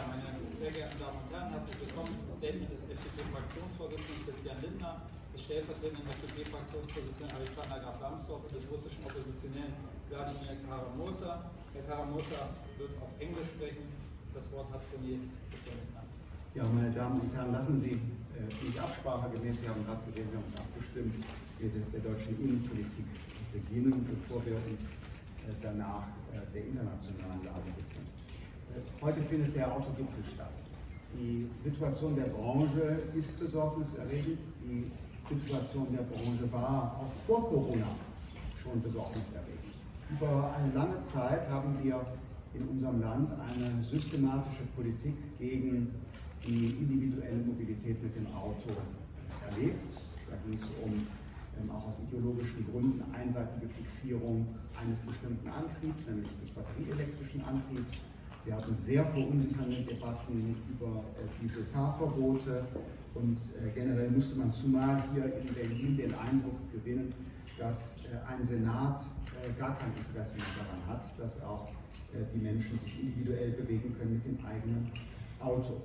Ja, meine sehr geehrten Damen und Herren, herzlich willkommen zum Statement des FDP-Fraktionsvorsitzenden Christian Lindner, des stellvertretenden FDP-Fraktionsvorsitzenden Alexander Graf Lambsdorff und des russischen Oppositionellen Wladimir Karamosa. Herr Karamosa wird auf Englisch sprechen. Das Wort hat zunächst Christian Lindner. Ja, meine Damen und Herren, lassen Sie äh, mich absprachegemäß, Sie haben gerade gesehen, wir haben uns abgestimmt, mit der deutschen Innenpolitik beginnen, bevor wir uns äh, danach äh, der internationalen Lage befinden. Heute findet der Autogipfel statt. Die Situation der Branche ist besorgniserregend. Die Situation der Branche war auch vor Corona schon besorgniserregend. Über eine lange Zeit haben wir in unserem Land eine systematische Politik gegen die individuelle Mobilität mit dem Auto erlebt. Da ging es um ähm, auch aus ideologischen Gründen einseitige Fixierung eines bestimmten Antriebs, nämlich des batterieelektrischen Antriebs wir hatten sehr verunsichernde Debatten über äh, diese Fahrverbote und äh, generell musste man zumal hier in Berlin den Eindruck gewinnen, dass äh, ein Senat gar kein Interesse mehr daran hat, dass auch die Menschen sich individuell bewegen können mit dem eigenen Auto.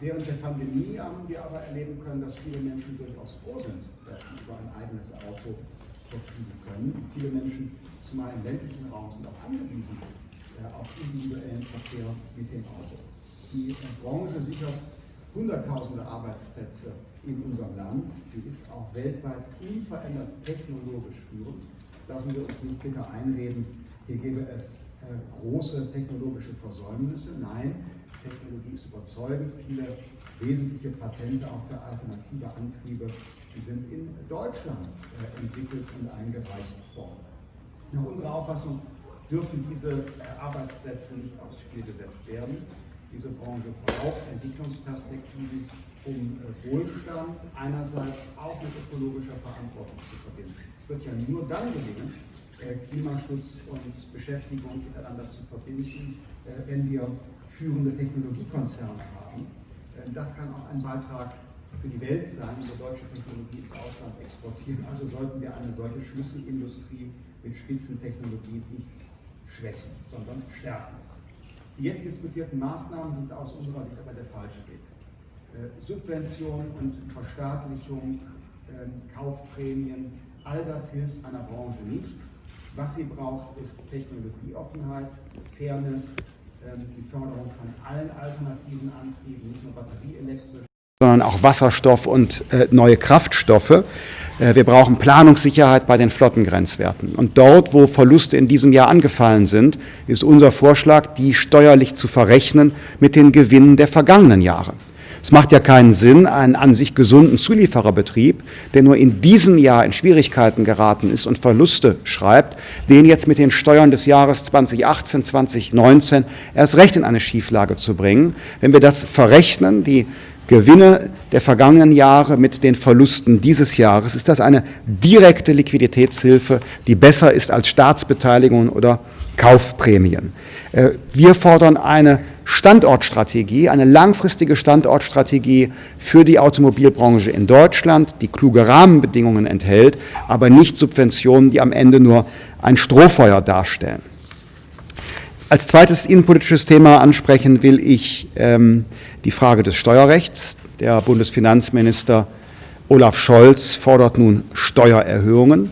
Während der Pandemie haben wir aber erleben können, dass viele Menschen durchaus froh sind, dass sie über ein eigenes Auto verfügen können. Viele Menschen, zumal im ländlichen Raum, sind auch angewiesen ja, auch individuellen Verkehr mit dem Auto. Die Branche sichert Hunderttausende Arbeitsplätze in unserem Land. Sie ist auch weltweit unverändert technologisch führend. Lassen wir uns nicht bitte einreden, hier gäbe es äh, große technologische Versäumnisse. Nein, Technologie ist überzeugend. Viele wesentliche Patente auch für alternative Antriebe sind in Deutschland äh, entwickelt und eingereicht worden. Nach unserer Auffassung dürfen diese äh, Arbeitsplätze nicht aufs Spiel gesetzt werden. Diese Branche braucht Entwicklungsperspektiven, um äh, Wohlstand einerseits auch mit ökologischer Verantwortung zu verbinden. Es wird ja nur dann gelingen, äh, Klimaschutz und Beschäftigung miteinander zu verbinden, wenn wir führende Technologiekonzerne haben. Das kann auch ein Beitrag für die Welt sein, unsere deutsche Technologie ins Ausland exportieren. Also sollten wir eine solche Schlüsselindustrie mit Spitzentechnologie nicht schwächen, sondern stärken. Die jetzt diskutierten Maßnahmen sind aus unserer Sicht aber der falsche Weg. Äh, Subventionen und Verstaatlichung, ähm, Kaufprämien, all das hilft einer Branche nicht. Was sie braucht, ist Technologieoffenheit, Fairness, ähm, die Förderung von allen alternativen Antrieben, nicht nur batterieelektrisch, sondern auch Wasserstoff und äh, neue Kraftstoffe. Äh, wir brauchen Planungssicherheit bei den Flottengrenzwerten. Und dort, wo Verluste in diesem Jahr angefallen sind, ist unser Vorschlag, die steuerlich zu verrechnen mit den Gewinnen der vergangenen Jahre. Es macht ja keinen Sinn, einen an sich gesunden Zuliefererbetrieb, der nur in diesem Jahr in Schwierigkeiten geraten ist und Verluste schreibt, den jetzt mit den Steuern des Jahres 2018, 2019 erst recht in eine Schieflage zu bringen. Wenn wir das verrechnen, die Gewinne der vergangenen Jahre mit den Verlusten dieses Jahres. Ist das eine direkte Liquiditätshilfe, die besser ist als Staatsbeteiligungen oder Kaufprämien? Äh, wir fordern eine Standortstrategie, eine langfristige Standortstrategie für die Automobilbranche in Deutschland, die kluge Rahmenbedingungen enthält, aber nicht Subventionen, die am Ende nur ein Strohfeuer darstellen. Als zweites innenpolitisches Thema ansprechen will ich ähm, die Frage des Steuerrechts. Der Bundesfinanzminister Olaf Scholz fordert nun Steuererhöhungen.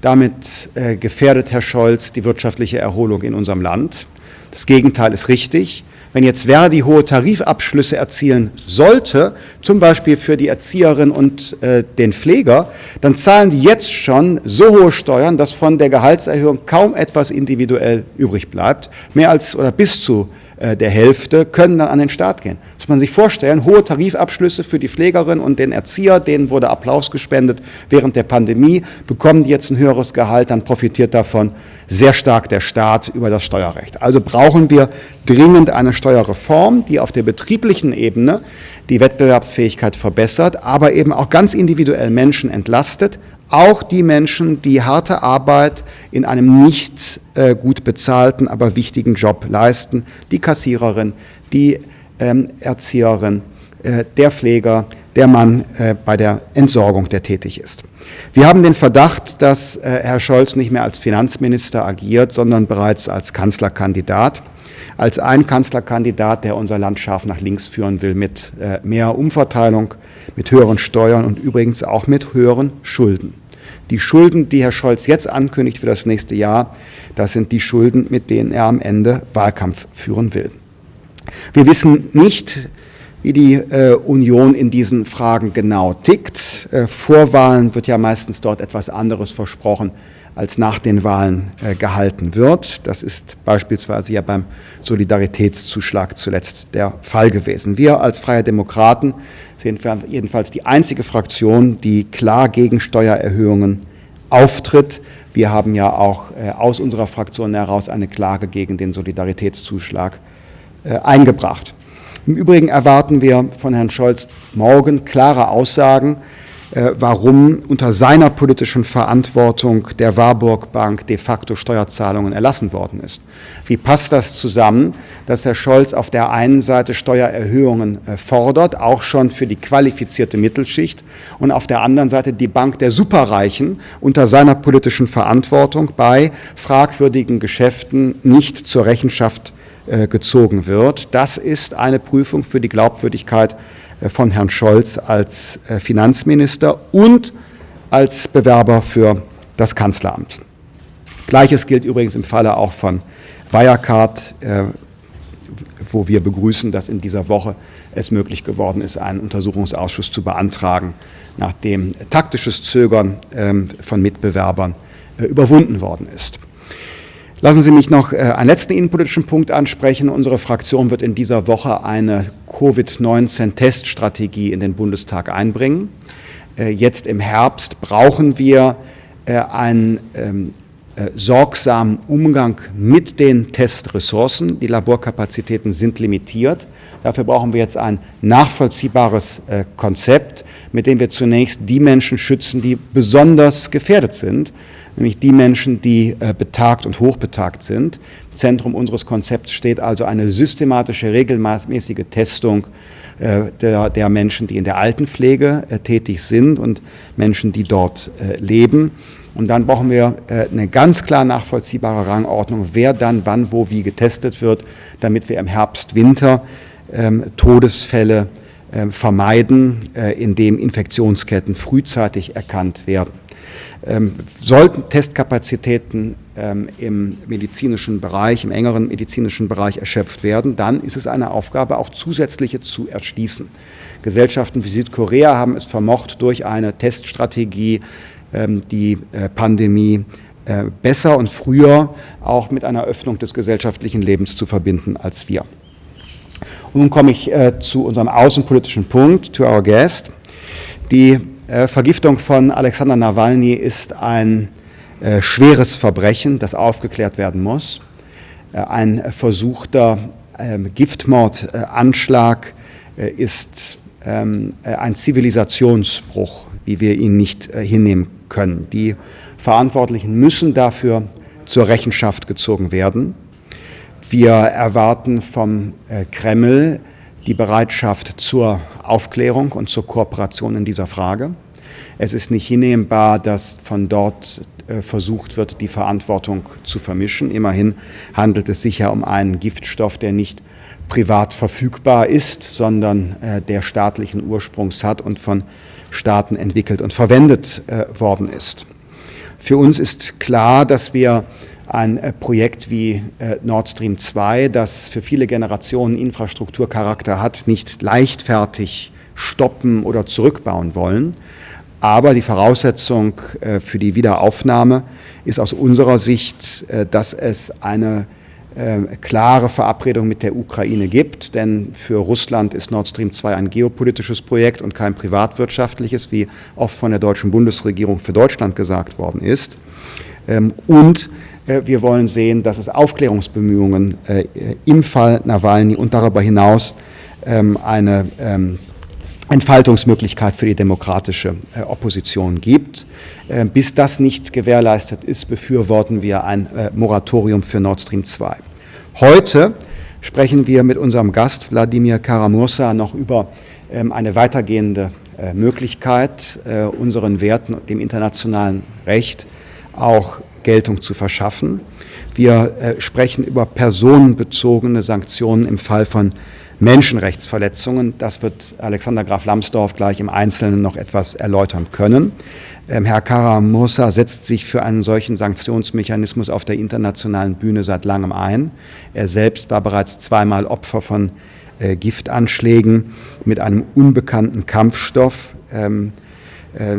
Damit äh, gefährdet Herr Scholz die wirtschaftliche Erholung in unserem Land. Das Gegenteil ist richtig. Wenn jetzt Verdi hohe Tarifabschlüsse erzielen sollte, zum Beispiel für die Erzieherin und äh, den Pfleger, dann zahlen die jetzt schon so hohe Steuern, dass von der Gehaltserhöhung kaum etwas individuell übrig bleibt. Mehr als oder bis zu äh, der Hälfte können dann an den Staat gehen. Muss man sich vorstellen, hohe Tarifabschlüsse für die Pflegerin und den Erzieher, denen wurde Applaus gespendet während der Pandemie, bekommen die jetzt ein höheres Gehalt, dann profitiert davon sehr stark der Staat über das Steuerrecht. Also brauchen wir dringend eine Steuerreform, die auf der betrieblichen Ebene die Wettbewerbsfähigkeit verbessert, aber eben auch ganz individuell Menschen entlastet, auch die Menschen, die harte Arbeit in einem nicht äh, gut bezahlten, aber wichtigen Job leisten. Die Kassiererin, die ähm, Erzieherin, äh, der Pfleger, der Mann äh, bei der Entsorgung, der tätig ist. Wir haben den Verdacht, dass äh, Herr Scholz nicht mehr als Finanzminister agiert, sondern bereits als Kanzlerkandidat als ein Kanzlerkandidat, der unser Land scharf nach links führen will, mit äh, mehr Umverteilung, mit höheren Steuern und übrigens auch mit höheren Schulden. Die Schulden, die Herr Scholz jetzt ankündigt für das nächste Jahr, das sind die Schulden, mit denen er am Ende Wahlkampf führen will. Wir wissen nicht, wie die äh, Union in diesen Fragen genau tickt. Äh, vor Wahlen wird ja meistens dort etwas anderes versprochen, als nach den Wahlen äh, gehalten wird. Das ist beispielsweise ja beim Solidaritätszuschlag zuletzt der Fall gewesen. Wir als Freie Demokraten sind jedenfalls die einzige Fraktion, die klar gegen Steuererhöhungen auftritt. Wir haben ja auch äh, aus unserer Fraktion heraus eine Klage gegen den Solidaritätszuschlag äh, eingebracht. Im Übrigen erwarten wir von Herrn Scholz morgen klare Aussagen äh, warum unter seiner politischen Verantwortung der Warburg Bank de facto Steuerzahlungen erlassen worden ist. Wie passt das zusammen, dass Herr Scholz auf der einen Seite Steuererhöhungen äh, fordert, auch schon für die qualifizierte Mittelschicht, und auf der anderen Seite die Bank der Superreichen unter seiner politischen Verantwortung bei fragwürdigen Geschäften nicht zur Rechenschaft äh, gezogen wird. Das ist eine Prüfung für die Glaubwürdigkeit äh, von Herrn Scholz als äh, Finanzminister und als Bewerber für das Kanzleramt. Gleiches gilt übrigens im Falle auch von Wirecard, äh, wo wir begrüßen, dass in dieser Woche es möglich geworden ist, einen Untersuchungsausschuss zu beantragen, nachdem taktisches Zögern ähm, von Mitbewerbern überwunden worden ist. Lassen Sie mich noch äh, einen letzten innenpolitischen Punkt ansprechen. Unsere Fraktion wird in dieser Woche eine Covid-19-Teststrategie in den Bundestag einbringen. Äh, jetzt im Herbst brauchen wir äh, ein ähm, äh, sorgsamen Umgang mit den Testressourcen. Die Laborkapazitäten sind limitiert. Dafür brauchen wir jetzt ein nachvollziehbares äh, Konzept, mit dem wir zunächst die Menschen schützen, die besonders gefährdet sind, nämlich die Menschen, die äh, betagt und hochbetagt sind. Im Zentrum unseres Konzepts steht also eine systematische, regelmäßige Testung der, der, Menschen, die in der Altenpflege tätig sind und Menschen, die dort leben. Und dann brauchen wir äh, eine ganz klar nachvollziehbare Rangordnung, wer dann wann, wo, wie getestet wird, damit wir im Herbst, Winter ähm, Todesfälle ähm, vermeiden, äh, indem Infektionsketten frühzeitig erkannt werden. Ähm, sollten Testkapazitäten im medizinischen Bereich, im engeren medizinischen Bereich erschöpft werden, dann ist es eine Aufgabe, auch zusätzliche zu erschließen. Gesellschaften wie Südkorea haben es vermocht, durch eine Teststrategie ähm, die äh, Pandemie äh, besser und früher auch mit einer Öffnung des gesellschaftlichen Lebens zu verbinden als wir. Und nun komme ich äh, zu unserem außenpolitischen Punkt, to our guest. Die Vergiftung von Alexander Nawalny ist ein schweres Verbrechen, das aufgeklärt werden muss. ein versuchter ähm, Giftmordanschlag ist ähm, ein Zivilisationsbruch, wie wir ihn nicht hinnehmen können können. Die Verantwortlichen müssen dafür zur Rechenschaft gezogen werden. Wir erwarten vom äh, Kreml die Bereitschaft zur Aufklärung und zur Kooperation in dieser Frage. Es ist nicht hinnehmbar, dass von dort äh, versucht wird, die Verantwortung zu vermischen. Immerhin handelt es sich ja um einen Giftstoff, der nicht privat verfügbar ist, sondern äh, der staatlichen Ursprungs hat und von Staaten entwickelt und verwendet äh, worden ist. Für uns ist klar, dass wir ein äh, Projekt wie äh, Nord Stream 2, das für viele Generationen Infrastrukturcharakter hat, nicht leichtfertig stoppen oder zurückbauen wollen. Aber die Voraussetzung äh, für die Wiederaufnahme ist aus unserer Sicht, dass es eine ähm, klare Verabredung mit der Ukraine gibt, denn für Russland ist Nord Stream 2 ein geopolitisches Projekt und kein privatwirtschaftliches, wie oft von der deutschen Bundesregierung für Deutschland gesagt worden ist. Ähm, und äh, wir wollen sehen, dass es Aufklärungsbemühungen äh, im Fall Nawalny und darüber hinaus ähm, eine Entfaltungsmöglichkeit für die demokratische äh, Opposition gibt. Äh, bis das nicht gewährleistet ist, befürworten wir ein Moratorium für Nord Stream 2. Heute sprechen wir mit unserem Gast Wladimir Karamursa noch über ähm, eine weitergehende äh, Möglichkeit, äh, unseren Werten und dem internationalen Recht auch Geltung zu verschaffen. Wir äh, sprechen über personenbezogene Sanktionen im Fall von Menschenrechtsverletzungen. Das wird Alexander Graf Lambsdorff gleich im Einzelnen noch etwas erläutern können. Ähm, Herr Karamussa setzt sich für einen solchen Sanktionsmechanismus auf der internationalen Bühne seit langem ein. Er selbst war bereits zweimal Opfer von äh, Giftanschlägen mit einem unbekannten Kampfstoff. Ähm, äh,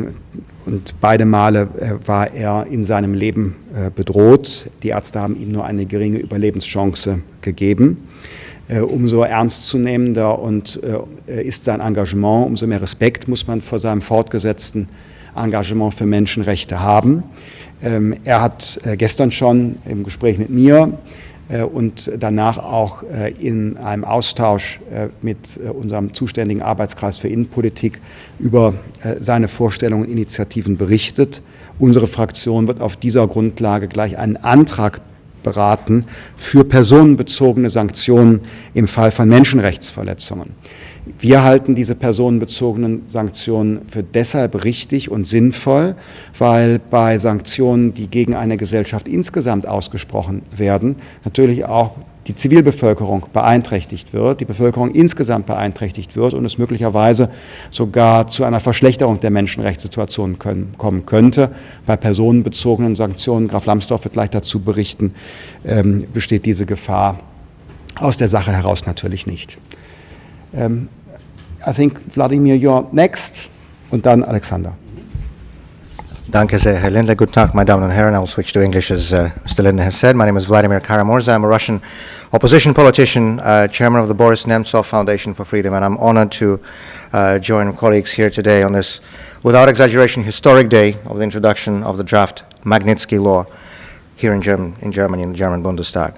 und beide Male äh, war er in seinem Leben äh, bedroht. Die Ärzte haben ihm nur eine geringe Überlebenschance gegeben äh, umso ernstzunehmender und äh, ist sein Engagement, umso mehr Respekt muss man vor seinem fortgesetzten Engagement für Menschenrechte haben. Ähm, er hat äh, gestern schon im Gespräch mit mir äh, und danach auch äh, in einem Austausch mit unserem zuständigen Arbeitskreis für Innenpolitik über seine Vorstellungen und Initiativen berichtet. Unsere Fraktion wird auf dieser Grundlage gleich einen Antrag beraten für personenbezogene Sanktionen im Fall von Menschenrechtsverletzungen. Wir halten diese personenbezogenen Sanktionen für deshalb richtig und sinnvoll, weil bei Sanktionen, die gegen eine Gesellschaft insgesamt ausgesprochen werden, natürlich auch die Zivilbevölkerung beeinträchtigt wird, die Bevölkerung insgesamt beeinträchtigt wird und es möglicherweise sogar zu einer Verschlechterung der Menschenrechtssituation können, kommen könnte. Bei personenbezogenen Sanktionen, Graf Lambsdorff wird gleich dazu berichten, ähm, besteht diese Gefahr aus der Sache heraus natürlich nicht. Ähm, I think Vladimir, you're next, and then Alexander. Danke sehr, Herr Lindler. Guten Tag, meine Damen und Herren. I'll switch to English as uh, Mr. Lindler has said. My name is Vladimir Karamurza. I'm a Russian opposition politician, uh, chairman of the Boris Nemtsov Foundation for Freedom, and I'm honored to uh, join colleagues here today on this, without exaggeration, historic day of the introduction of the draft Magnitsky Law here in, German, in Germany, in the German Bundestag.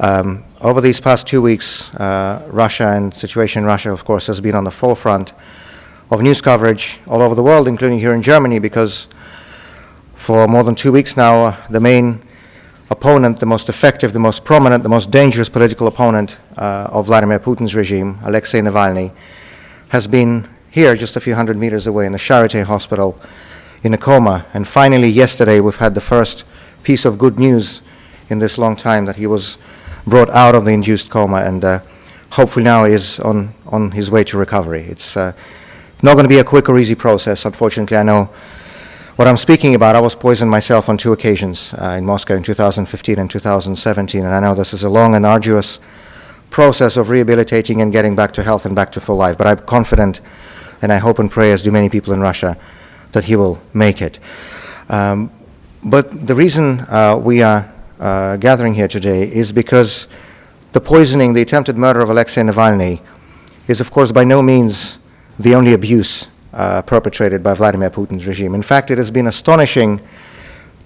Um, over these past two weeks, uh, Russia and situation in Russia, of course, has been on the forefront of news coverage all over the world, including here in Germany, because for more than two weeks now, uh, the main opponent, the most effective, the most prominent, the most dangerous political opponent uh, of Vladimir Putin's regime, Alexei Navalny, has been here just a few hundred meters away in the Charité hospital in a coma. And finally, yesterday, we've had the first piece of good news in this long time that he was brought out of the induced coma and uh, hopefully now is on, on his way to recovery. It's uh, not going to be a quick or easy process. Unfortunately, I know what I'm speaking about. I was poisoned myself on two occasions uh, in Moscow in 2015 and 2017, and I know this is a long and arduous process of rehabilitating and getting back to health and back to full life, but I'm confident, and I hope and pray, as do many people in Russia, that he will make it. Um, but the reason uh, we are uh, gathering here today is because the poisoning, the attempted murder of Alexei Navalny is, of course, by no means the only abuse uh, perpetrated by Vladimir Putin's regime. In fact, it has been astonishing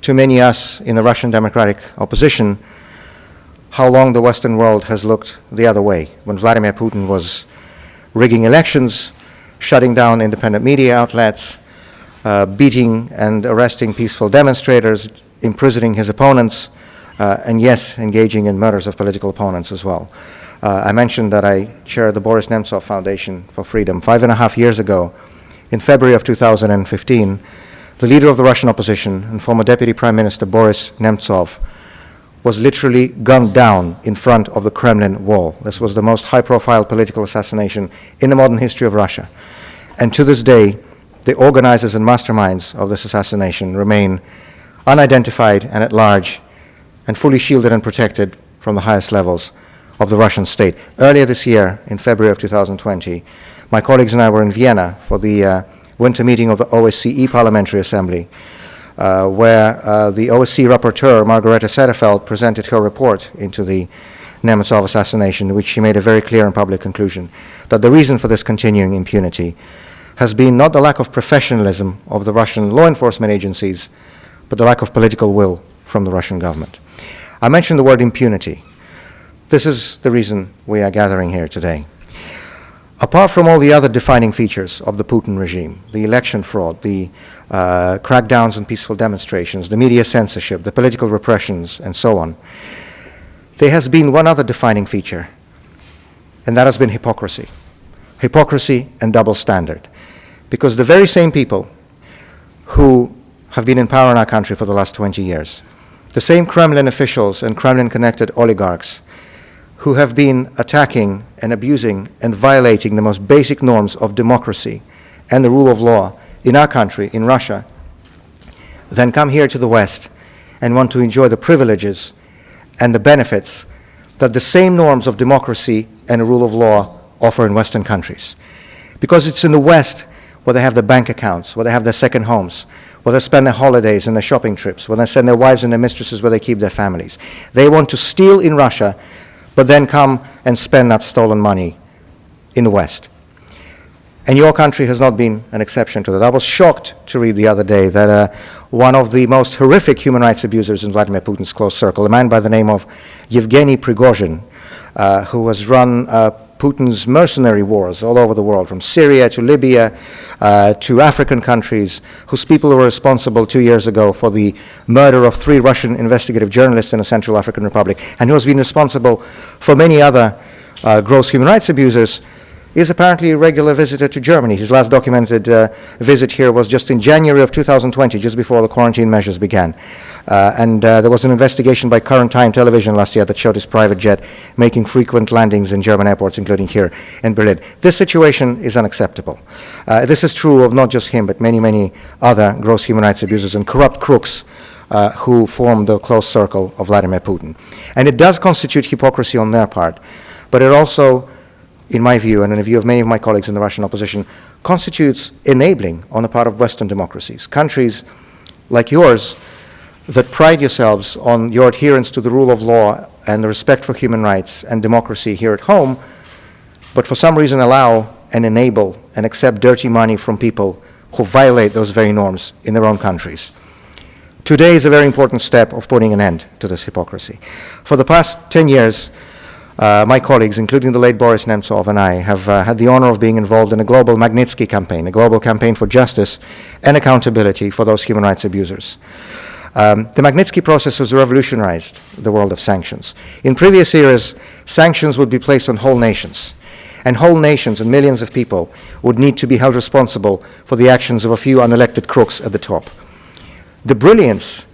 to many us in the Russian democratic opposition how long the Western world has looked the other way. When Vladimir Putin was rigging elections, shutting down independent media outlets, uh, beating and arresting peaceful demonstrators, imprisoning his opponents, uh, and yes, engaging in murders of political opponents as well. Uh, I mentioned that I chair the Boris Nemtsov Foundation for Freedom. Five and a half years ago, in February of 2015, the leader of the Russian opposition and former Deputy Prime Minister Boris Nemtsov was literally gunned down in front of the Kremlin wall. This was the most high-profile political assassination in the modern history of Russia. And to this day, the organizers and masterminds of this assassination remain unidentified and at large and fully shielded and protected from the highest levels of the Russian state. Earlier this year, in February of 2020, my colleagues and I were in Vienna for the uh, winter meeting of the OSCE Parliamentary Assembly, uh, where uh, the OSCE rapporteur, Margareta Sederfeld, presented her report into the Nemtsov assassination, in which she made a very clear and public conclusion that the reason for this continuing impunity has been not the lack of professionalism of the Russian law enforcement agencies, but the lack of political will from the Russian government. I mentioned the word impunity. This is the reason we are gathering here today. Apart from all the other defining features of the Putin regime, the election fraud, the uh, crackdowns on peaceful demonstrations, the media censorship, the political repressions, and so on, there has been one other defining feature, and that has been hypocrisy. Hypocrisy and double standard. Because the very same people who have been in power in our country for the last 20 years the same Kremlin officials and Kremlin connected oligarchs who have been attacking and abusing and violating the most basic norms of democracy and the rule of law in our country, in Russia, then come here to the West and want to enjoy the privileges and the benefits that the same norms of democracy and the rule of law offer in Western countries. Because it's in the West where they have the bank accounts, where they have their second homes, where they spend their holidays and their shopping trips, where they send their wives and their mistresses where they keep their families. They want to steal in Russia, but then come and spend that stolen money in the West. And your country has not been an exception to that. I was shocked to read the other day that uh, one of the most horrific human rights abusers in Vladimir Putin's close circle, a man by the name of Yevgeny Prigozhin, uh, who was run uh, Putin's mercenary wars all over the world, from Syria to Libya uh, to African countries, whose people were responsible two years ago for the murder of three Russian investigative journalists in a Central African Republic, and who has been responsible for many other uh, gross human rights abusers is apparently a regular visitor to Germany. His last documented uh, visit here was just in January of 2020, just before the quarantine measures began. Uh, and uh, there was an investigation by Current Time Television last year that showed his private jet making frequent landings in German airports, including here in Berlin. This situation is unacceptable. Uh, this is true of not just him, but many, many other gross human rights abusers and corrupt crooks uh, who form the close circle of Vladimir Putin. And it does constitute hypocrisy on their part, but it also in my view, and in the view of many of my colleagues in the Russian opposition, constitutes enabling on the part of Western democracies. Countries like yours that pride yourselves on your adherence to the rule of law and the respect for human rights and democracy here at home, but for some reason allow and enable and accept dirty money from people who violate those very norms in their own countries. Today is a very important step of putting an end to this hypocrisy. For the past 10 years, uh, my colleagues, including the late Boris Nemtsov and I, have uh, had the honor of being involved in a global Magnitsky campaign, a global campaign for justice and accountability for those human rights abusers. Um, the Magnitsky process has revolutionized the world of sanctions. In previous years, sanctions would be placed on whole nations, and whole nations and millions of people would need to be held responsible for the actions of a few unelected crooks at the top. The brilliance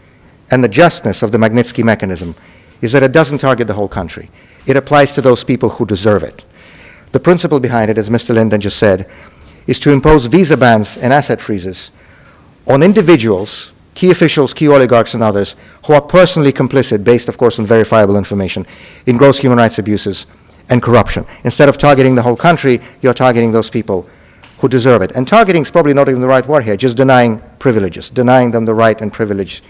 and the justness of the Magnitsky mechanism is that it doesn't target the whole country. It applies to those people who deserve it. The principle behind it, as Mr. Linden just said, is to impose visa bans and asset freezes on individuals, key officials, key oligarchs, and others who are personally complicit, based, of course, on verifiable information, in gross human rights abuses and corruption. Instead of targeting the whole country, you're targeting those people who deserve it. And targeting is probably not even the right word here, just denying privileges, denying them the right and privilege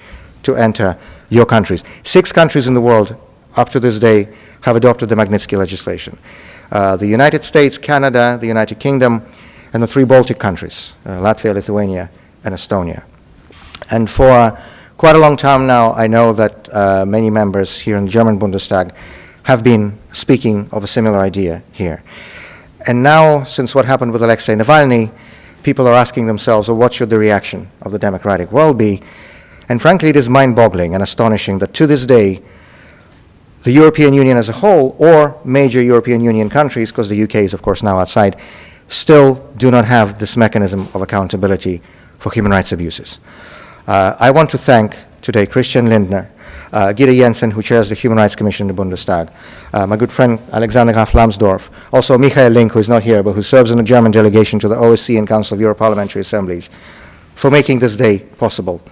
to enter your countries. Six countries in the world up to this day have adopted the Magnitsky legislation. Uh, the United States, Canada, the United Kingdom, and the three Baltic countries, uh, Latvia, Lithuania, and Estonia. And for quite a long time now, I know that uh, many members here in the German Bundestag have been speaking of a similar idea here. And now, since what happened with Alexei Navalny, people are asking themselves, well, what should the reaction of the democratic world be? And frankly, it is mind-boggling and astonishing that to this day, the European Union as a whole or major European Union countries, because the UK is, of course, now outside, still do not have this mechanism of accountability for human rights abuses. Uh, I want to thank today Christian Lindner, uh, Gita Jensen, who chairs the Human Rights Commission in the Bundestag, uh, my good friend Alexander Graf Lambsdorff, also Michael Link, who is not here, but who serves in the German delegation to the OSCE and Council of Europe Parliamentary Assemblies, for making this day possible,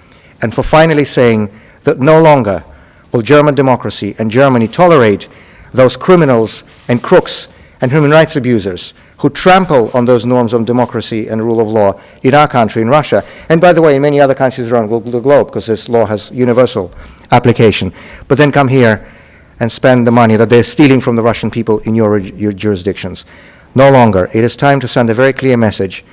and for finally saying that no longer will German democracy and Germany tolerate those criminals and crooks and human rights abusers who trample on those norms of democracy and rule of law in our country, in Russia, and by the way, in many other countries around the globe, because this law has universal application, but then come here and spend the money that they're stealing from the Russian people in your, your jurisdictions. No longer. It is time to send a very clear message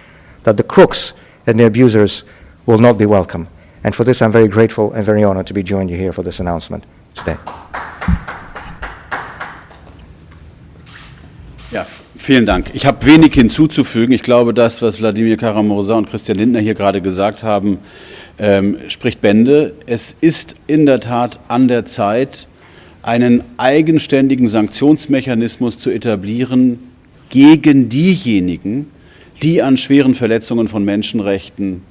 that the crooks and the abusers will not be welcome. And for this, I'm very grateful and very honored to be joined you here for this announcement today. Ja, vielen Dank. Ich habe wenig hinzuzufügen. Ich glaube, das, was Wladimir Karamursa und Christian Lindner hier gerade gesagt haben, ähm, spricht Bände. Es ist in der Tat an der Zeit, einen eigenständigen Sanktionsmechanismus zu etablieren gegen diejenigen, die an schweren Verletzungen von Menschenrechten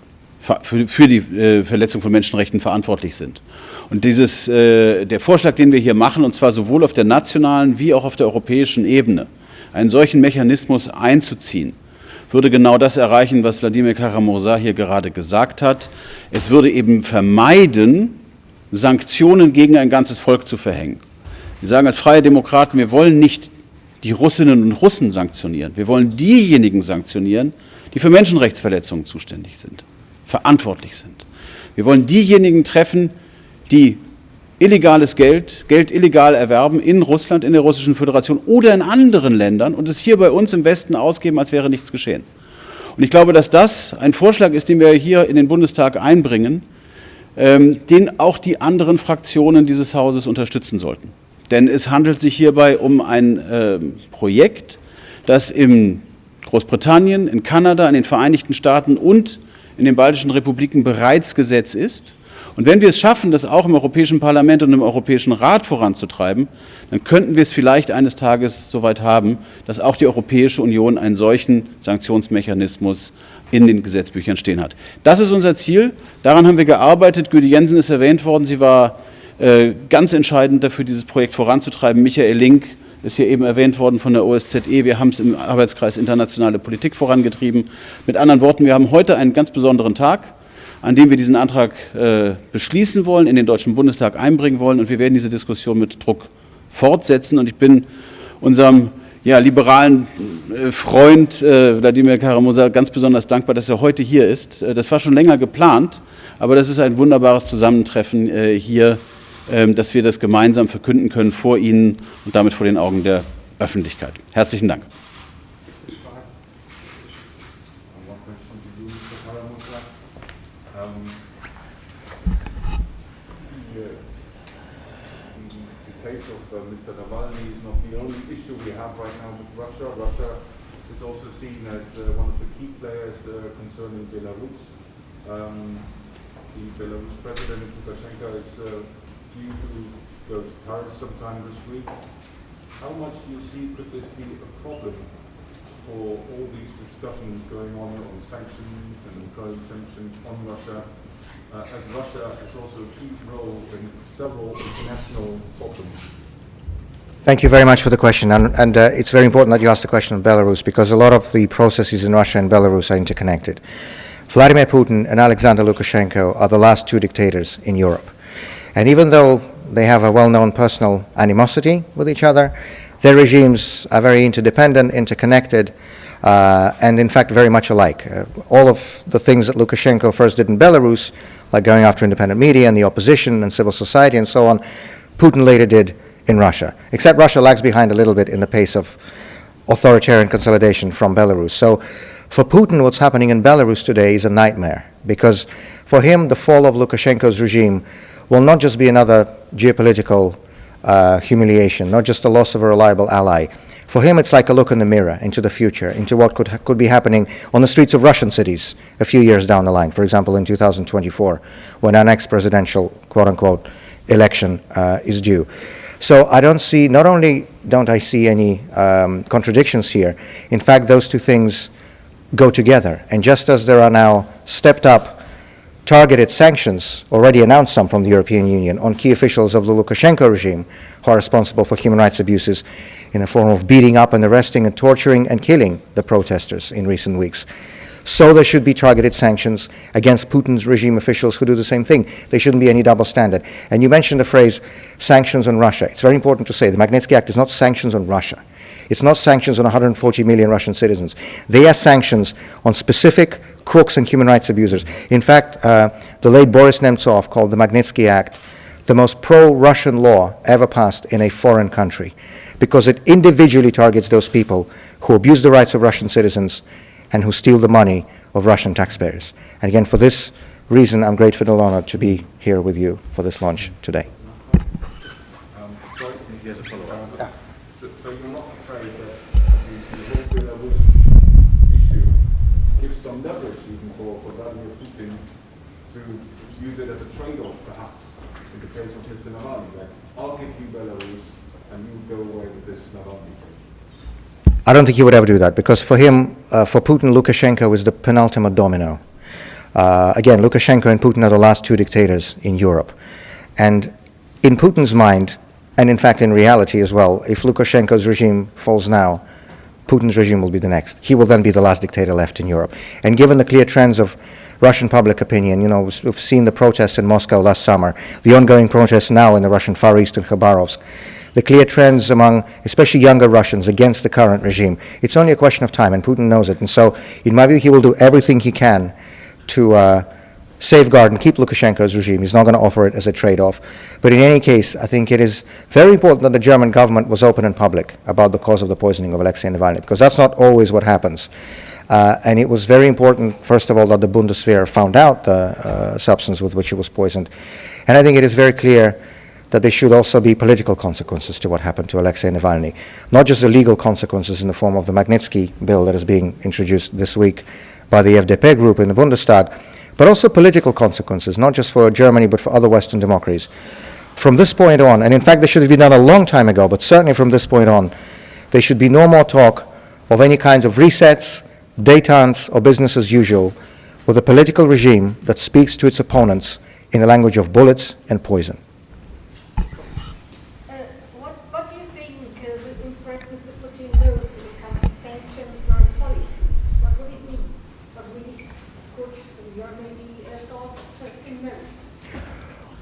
für die äh, Verletzung von Menschenrechten verantwortlich sind. Und dieses, äh, der Vorschlag, den wir hier machen, und zwar sowohl auf der nationalen wie auch auf der europäischen Ebene, einen solchen Mechanismus einzuziehen, würde genau das erreichen, was Wladimir Karamursa hier gerade gesagt hat. Es würde eben vermeiden, Sanktionen gegen ein ganzes Volk zu verhängen. Wir sagen als freie Demokraten, wir wollen nicht die Russinnen und Russen sanktionieren. Wir wollen diejenigen sanktionieren, die für Menschenrechtsverletzungen zuständig sind verantwortlich sind. Wir wollen diejenigen treffen, die illegales Geld, Geld illegal erwerben in Russland, in der Russischen Föderation oder in anderen Ländern und es hier bei uns im Westen ausgeben, als wäre nichts geschehen. Und ich glaube, dass das ein Vorschlag ist, den wir hier in den Bundestag einbringen, ähm, den auch die anderen Fraktionen dieses Hauses unterstützen sollten. Denn es handelt sich hierbei um ein äh, Projekt, das in Großbritannien, in Kanada, in den Vereinigten Staaten und in den baltischen Republiken bereits Gesetz ist. Und wenn wir es schaffen, das auch im Europäischen Parlament und im Europäischen Rat voranzutreiben, dann könnten wir es vielleicht eines Tages soweit haben, dass auch die Europäische Union einen solchen Sanktionsmechanismus in den Gesetzbüchern stehen hat. Das ist unser Ziel. Daran haben wir gearbeitet. Güte Jensen ist erwähnt worden. Sie war äh, ganz entscheidend dafür, dieses Projekt voranzutreiben. Michael Link ist hier eben erwähnt worden von der OSZE. Wir haben es im Arbeitskreis Internationale Politik vorangetrieben. Mit anderen Worten, wir haben heute einen ganz besonderen Tag, an dem wir diesen Antrag äh, beschließen wollen, in den Deutschen Bundestag einbringen wollen und wir werden diese Diskussion mit Druck fortsetzen. Und ich bin unserem ja, liberalen äh, Freund äh, Wladimir Karamosa ganz besonders dankbar, dass er heute hier ist. Äh, das war schon länger geplant, aber das ist ein wunderbares Zusammentreffen äh, hier ähm, dass wir das gemeinsam verkünden können vor Ihnen und damit vor den Augen der Öffentlichkeit. Herzlichen Dank. concerning Belarus. Um, ähm, the Belarus president Lukashenko is uh, äh, You go to Paris sometime this week. How much do you see could this be a problem for all these discussions going on on sanctions and employing sanctions on Russia, uh, as Russia has also a key role in several international problems? Thank you very much for the question. And, and uh, it's very important that you asked the question on Belarus because a lot of the processes in Russia and Belarus are interconnected. Vladimir Putin and Alexander Lukashenko are the last two dictators in Europe. And even though they have a well-known personal animosity with each other, their regimes are very interdependent, interconnected, uh, and in fact very much alike. Uh, all of the things that Lukashenko first did in Belarus, like going after independent media and the opposition and civil society and so on, Putin later did in Russia, except Russia lags behind a little bit in the pace of authoritarian consolidation from Belarus. So for Putin, what's happening in Belarus today is a nightmare, because for him, the fall of Lukashenko's regime will not just be another geopolitical uh, humiliation, not just the loss of a reliable ally. For him, it's like a look in the mirror into the future, into what could, could be happening on the streets of Russian cities a few years down the line, for example, in 2024, when our next presidential, quote unquote, election uh, is due. So I don't see, not only don't I see any um, contradictions here, in fact, those two things go together. And just as there are now stepped up targeted sanctions, already announced some from the European Union, on key officials of the Lukashenko regime who are responsible for human rights abuses in the form of beating up and arresting and torturing and killing the protesters in recent weeks. So there should be targeted sanctions against Putin's regime officials who do the same thing. There shouldn't be any double standard. And you mentioned the phrase sanctions on Russia. It's very important to say the Magnitsky Act is not sanctions on Russia. It's not sanctions on 140 million Russian citizens. They are sanctions on specific crooks and human rights abusers. In fact, uh, the late Boris Nemtsov called the Magnitsky Act the most pro-Russian law ever passed in a foreign country because it individually targets those people who abuse the rights of Russian citizens and who steal the money of Russian taxpayers. And again, for this reason, I'm grateful and honored to be here with you for this launch today. Um, I don't think he would ever do that because for him, uh, for Putin, Lukashenko is the penultimate domino. Uh, again, Lukashenko and Putin are the last two dictators in Europe. And in Putin's mind, and in fact in reality as well, if Lukashenko's regime falls now, Putin's regime will be the next. He will then be the last dictator left in Europe. And given the clear trends of Russian public opinion, you know, we've seen the protests in Moscow last summer, the ongoing protests now in the Russian Far East in Khabarovsk, the clear trends among especially younger Russians against the current regime. It's only a question of time, and Putin knows it. And so, in my view, he will do everything he can to uh, safeguard and keep Lukashenko's regime. He's not going to offer it as a trade-off. But in any case, I think it is very important that the German government was open and public about the cause of the poisoning of Alexei Navalny, because that's not always what happens. Uh, and it was very important, first of all, that the Bundeswehr found out the uh, substance with which he was poisoned. And I think it is very clear that there should also be political consequences to what happened to Alexei Navalny. Not just the legal consequences in the form of the Magnitsky bill that is being introduced this week by the FDP group in the Bundestag, but also political consequences, not just for Germany, but for other Western democracies. From this point on, and in fact, this should have been done a long time ago, but certainly from this point on, there should be no more talk of any kinds of resets, detente, or business as usual with a political regime that speaks to its opponents in the language of bullets and poison.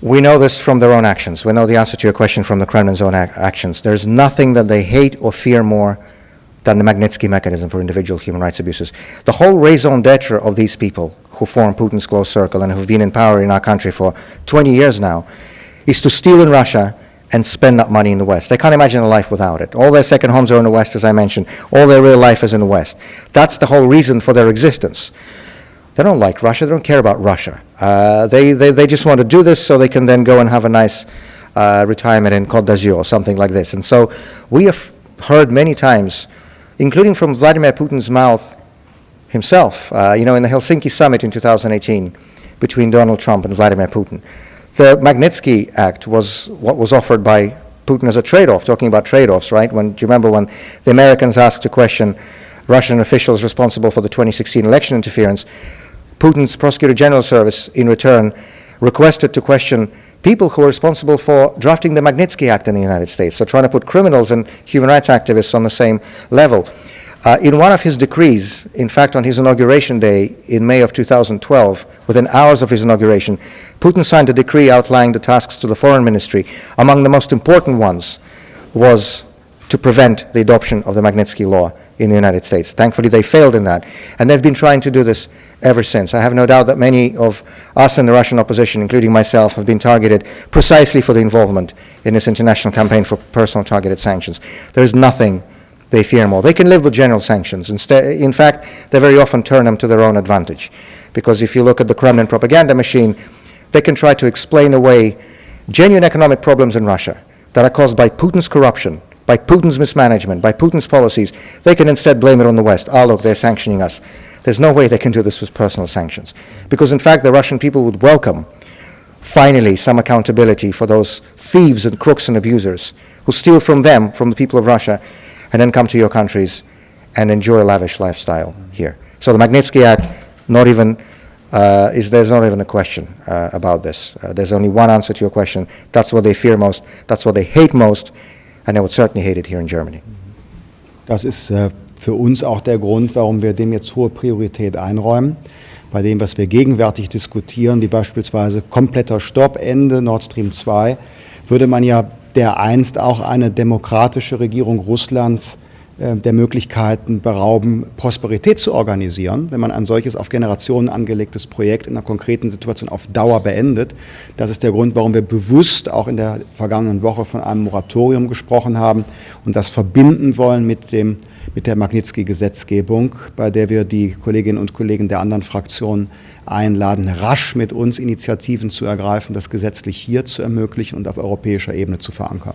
We know this from their own actions. We know the answer to your question from the Kremlin's own ac actions. There's nothing that they hate or fear more than the Magnitsky mechanism for individual human rights abuses. The whole raison d'etre of these people who form Putin's close circle and who've been in power in our country for 20 years now is to steal in Russia and spend that money in the West. They can't imagine a life without it. All their second homes are in the West, as I mentioned. All their real life is in the West. That's the whole reason for their existence. They don't like Russia. They don't care about Russia. Uh, they, they, they just want to do this so they can then go and have a nice uh, retirement in Côte d'Azur or something like this. And so we have heard many times, including from Vladimir Putin's mouth himself, uh, you know, in the Helsinki summit in 2018 between Donald Trump and Vladimir Putin. The Magnitsky Act was what was offered by Putin as a trade-off, talking about trade-offs, right? When, do you remember when the Americans asked a question, Russian officials responsible for the 2016 election interference, Putin's Prosecutor General Service, in return, requested to question people who are responsible for drafting the Magnitsky Act in the United States, so trying to put criminals and human rights activists on the same level. Uh, in one of his decrees, in fact, on his inauguration day in May of 2012, within hours of his inauguration, Putin signed a decree outlining the tasks to the foreign ministry. Among the most important ones was to prevent the adoption of the Magnitsky Law in the United States. Thankfully, they failed in that. And they've been trying to do this ever since. I have no doubt that many of us in the Russian opposition, including myself, have been targeted precisely for the involvement in this international campaign for personal targeted sanctions. There is nothing they fear more. They can live with general sanctions. Instead, in fact, they very often turn them to their own advantage. Because if you look at the Kremlin propaganda machine, they can try to explain away genuine economic problems in Russia that are caused by Putin's corruption by Putin's mismanagement, by Putin's policies, they can instead blame it on the West. Ah, look, they're sanctioning us. There's no way they can do this with personal sanctions. Because in fact, the Russian people would welcome, finally, some accountability for those thieves and crooks and abusers who steal from them, from the people of Russia, and then come to your countries and enjoy a lavish lifestyle here. So the Magnitsky Act, not even, uh, is, there's not even a question uh, about this. Uh, there's only one answer to your question. That's what they fear most. That's what they hate most. and I would certainly hate it here in Germany. Das ist äh, für uns auch der Grund, warum wir dem jetzt hohe Priorität einräumen. Bei dem, was wir gegenwärtig diskutieren, wie beispielsweise kompletter Stopp, Ende Nord Stream 2, würde man ja dereinst auch eine demokratische Regierung Russlands äh, der Möglichkeiten berauben, Prosperität zu organisieren, wenn man ein solches auf Generationen angelegtes Projekt in einer konkreten Situation auf Dauer beendet. Das ist der Grund, warum wir bewusst auch in der vergangenen Woche von einem Moratorium gesprochen haben und das verbinden wollen mit, dem, mit der Magnitsky-Gesetzgebung, bei der wir die Kolleginnen und Kollegen der anderen Fraktionen einladen, rasch mit uns Initiativen zu ergreifen, das gesetzlich hier zu ermöglichen und auf europäischer Ebene zu verankern.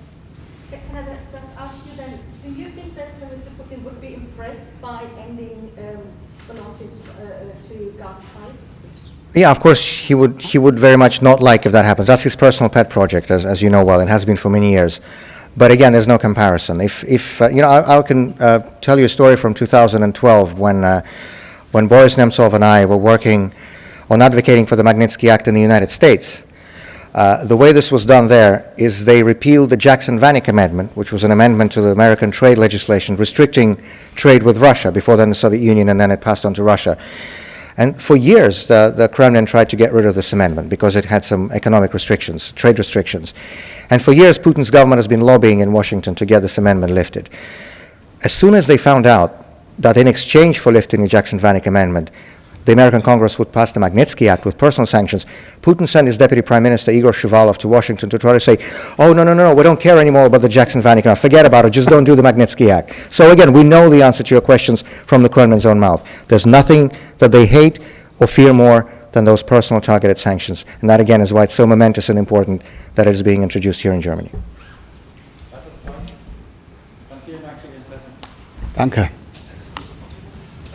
Yeah, of course, he would, he would very much not like if that happens. That's his personal pet project, as, as you know well, and has been for many years. But again, there's no comparison. If, if uh, you know, I, I can uh, tell you a story from 2012 when, uh, when Boris Nemtsov and I were working on advocating for the Magnitsky Act in the United States. Uh, the way this was done there is they repealed the Jackson-Vanik Amendment, which was an amendment to the American trade legislation restricting trade with Russia. Before then, the Soviet Union, and then it passed on to Russia. And for years, the, the Kremlin tried to get rid of this amendment because it had some economic restrictions, trade restrictions. And for years, Putin's government has been lobbying in Washington to get this amendment lifted. As soon as they found out that in exchange for lifting the Jackson-Vanik amendment, the American Congress would pass the Magnitsky Act with personal sanctions, Putin sent his deputy prime minister, Igor Shuvalov to Washington to try to say, oh, no, no, no, we don't care anymore about the Jackson-Vanik Act. Forget about it. Just don't do the Magnitsky Act. So again, we know the answer to your questions from the Kremlin's own mouth. There's nothing that they hate or fear more than those personal targeted sanctions. And that, again, is why it's so momentous and important that it is being introduced here in Germany. Danke.